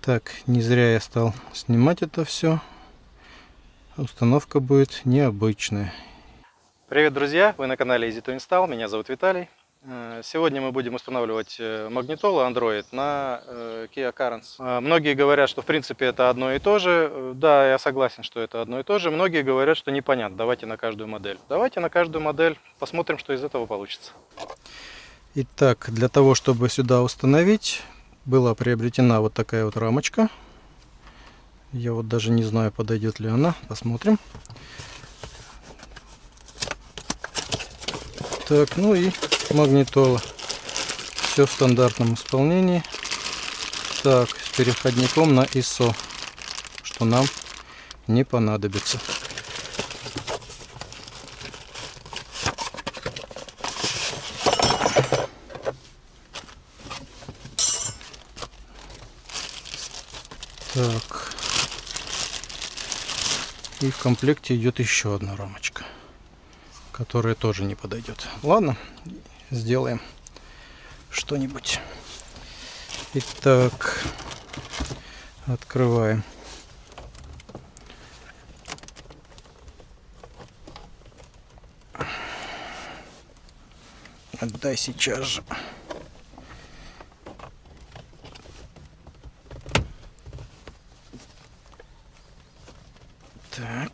Так, не зря я стал снимать это все. Установка будет необычная. Привет, друзья! Вы на канале Easy to Install. Меня зовут Виталий. Э, сегодня мы будем устанавливать э, магнитолу Android на э, Kia Carens. Многие говорят, что в принципе это одно и то же. Да, я согласен, что это одно и то же. Многие говорят, что непонятно. Давайте на каждую модель. Давайте на каждую модель посмотрим, что из этого получится. Итак, для того, чтобы сюда установить, была приобретена вот такая вот рамочка. Я вот даже не знаю, подойдет ли она. Посмотрим. Так, ну и магнитола. Все в стандартном исполнении. Так, с переходником на ISO, что нам не понадобится. Так. И в комплекте идет еще одна рамочка, которая тоже не подойдет. Ладно, сделаем что-нибудь. Итак, открываем. Отдай сейчас же. Так.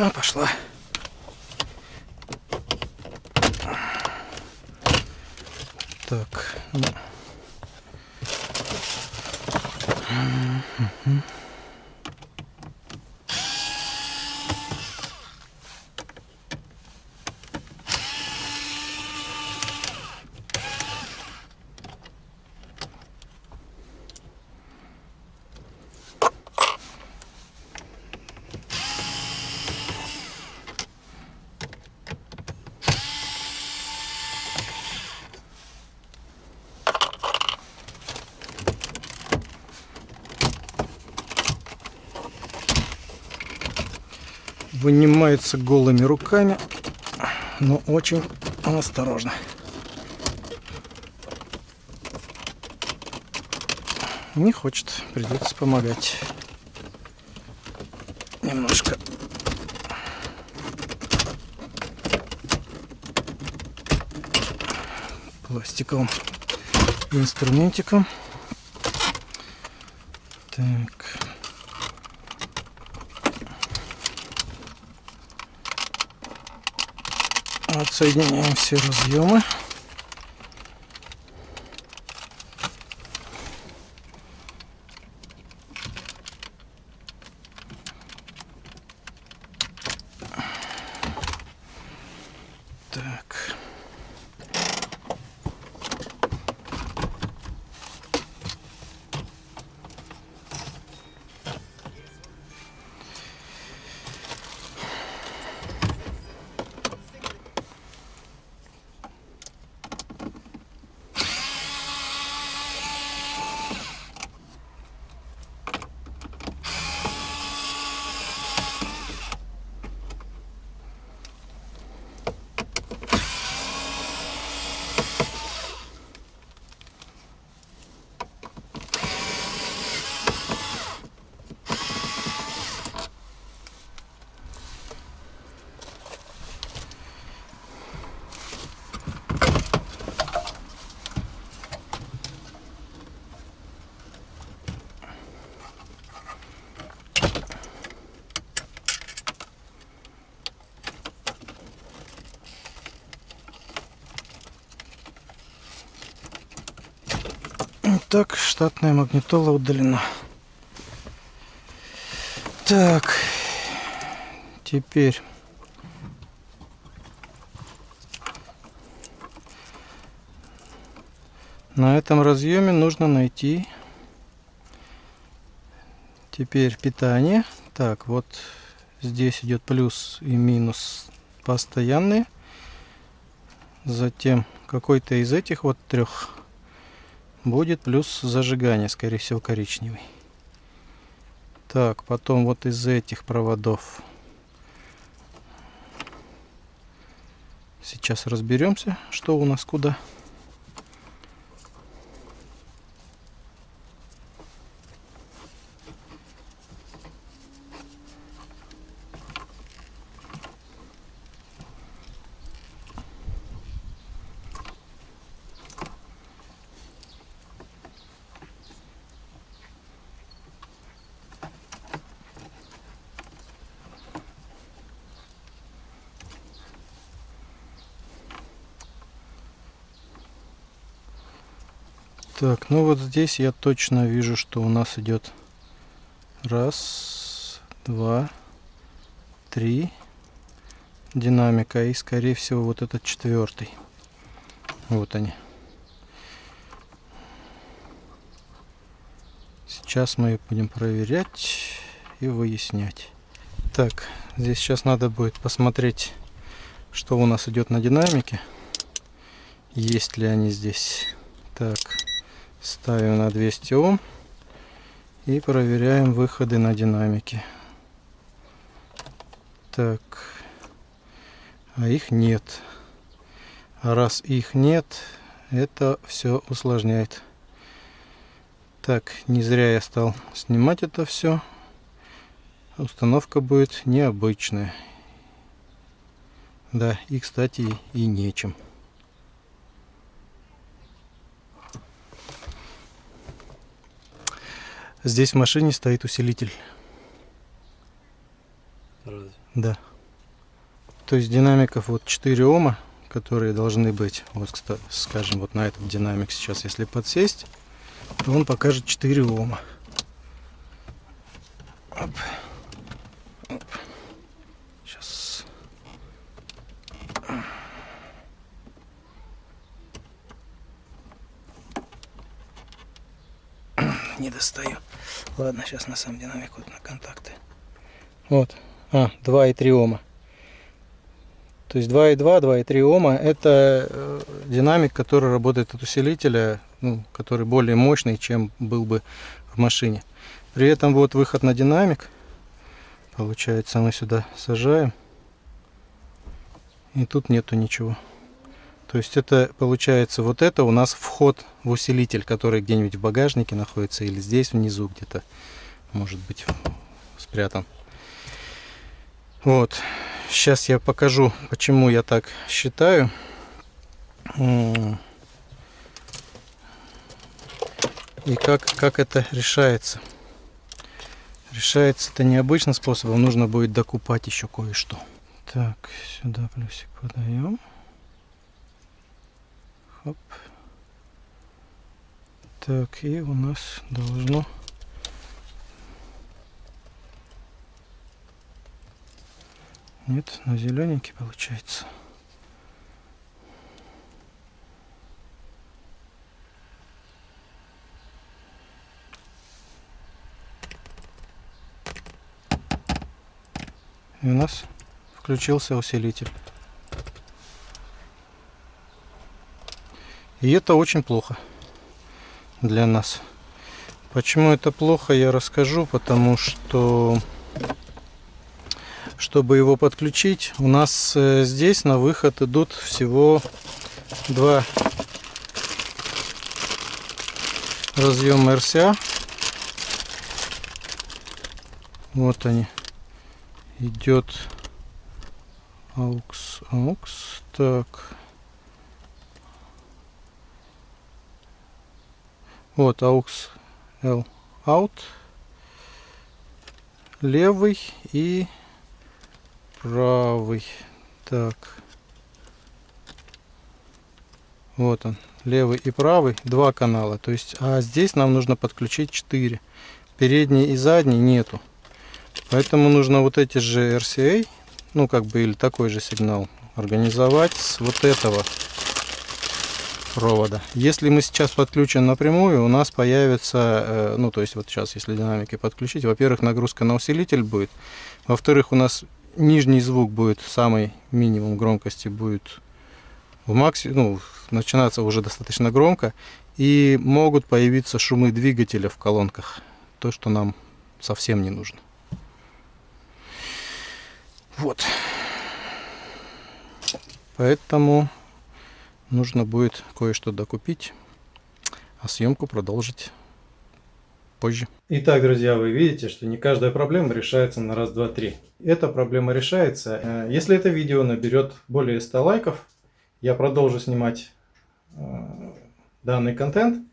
А, пошла. Так. Угу. Вынимается голыми руками, но очень осторожно. Не хочет, придется помогать. Немножко. Пластиковым инструментиком. Так. Отсоединяем все разъемы. Так, штатная магнитола удалена. Так, теперь на этом разъеме нужно найти теперь питание. Так, вот здесь идет плюс и минус постоянные. Затем какой-то из этих вот трех будет плюс зажигание, скорее всего, коричневый. Так, потом вот из этих проводов. Сейчас разберемся, что у нас куда. Так, ну вот здесь я точно вижу, что у нас идет раз, два, три динамика и скорее всего вот этот четвертый. Вот они. Сейчас мы будем проверять и выяснять. Так, здесь сейчас надо будет посмотреть, что у нас идет на динамике. Есть ли они здесь. Так. Ставим на 200 Ом и проверяем выходы на динамике. Так, а их нет. А раз их нет, это все усложняет. Так, не зря я стал снимать это все. Установка будет необычная. Да, и, кстати, и нечем. Здесь в машине стоит усилитель. Разве? Да. То есть динамиков вот 4 Ома, которые должны быть. Вот, скажем, вот на этот динамик сейчас, если подсесть, то он покажет 4 Ома. Оп. Оп. Сейчас. Не достаю. Ладно, сейчас на сам динамик вот на контакты. Вот. А, 2,3 Ома. То есть 2,2, 2,3 Ома это э, динамик, который работает от усилителя, ну, который более мощный, чем был бы в машине. При этом вот выход на динамик. Получается, мы сюда сажаем. И тут нету ничего. То есть это получается вот это у нас вход в усилитель, который где-нибудь в багажнике находится или здесь внизу где-то может быть спрятан. Вот. Сейчас я покажу, почему я так считаю. И как, как это решается. Решается это необычным способом. Нужно будет докупать еще кое-что. Так, сюда плюсик подаем. Хоп. Так, и у нас должно... Нет, на зелененький получается. И у нас включился усилитель. И это очень плохо для нас. Почему это плохо, я расскажу, потому что чтобы его подключить, у нас э, здесь на выход идут всего два разъема RCA. Вот они. Идет AUX, AUX. Так. Вот AUX L out. Левый и правый. Так. Вот он. Левый и правый. Два канала. То есть, а здесь нам нужно подключить 4. Передний и задний нету. Поэтому нужно вот эти же RCA, ну как бы или такой же сигнал, организовать с вот этого провода. Если мы сейчас подключим напрямую, у нас появится, э, ну то есть вот сейчас, если динамики подключить, во-первых, нагрузка на усилитель будет, во-вторых, у нас нижний звук будет, самый минимум громкости будет в максимум, ну, начинаться уже достаточно громко, и могут появиться шумы двигателя в колонках, то, что нам совсем не нужно. Вот. Поэтому нужно будет кое-что докупить, а съемку продолжить позже. Итак, друзья, вы видите, что не каждая проблема решается на раз, два, три. Эта проблема решается. Э, если это видео наберет более 100 лайков, я продолжу снимать э, данный контент,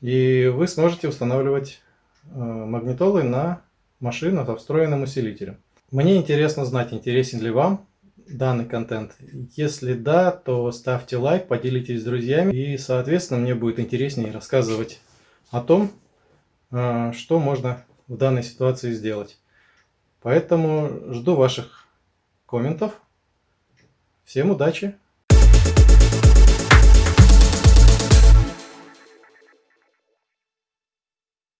и вы сможете устанавливать э, магнитолы на машину со встроенным усилителем. Мне интересно знать, интересен ли вам данный контент. Если да, то ставьте лайк, поделитесь с друзьями, и, соответственно, мне будет интереснее рассказывать о том, а, что можно в данной ситуации сделать. Поэтому жду ваших комментов. Всем удачи!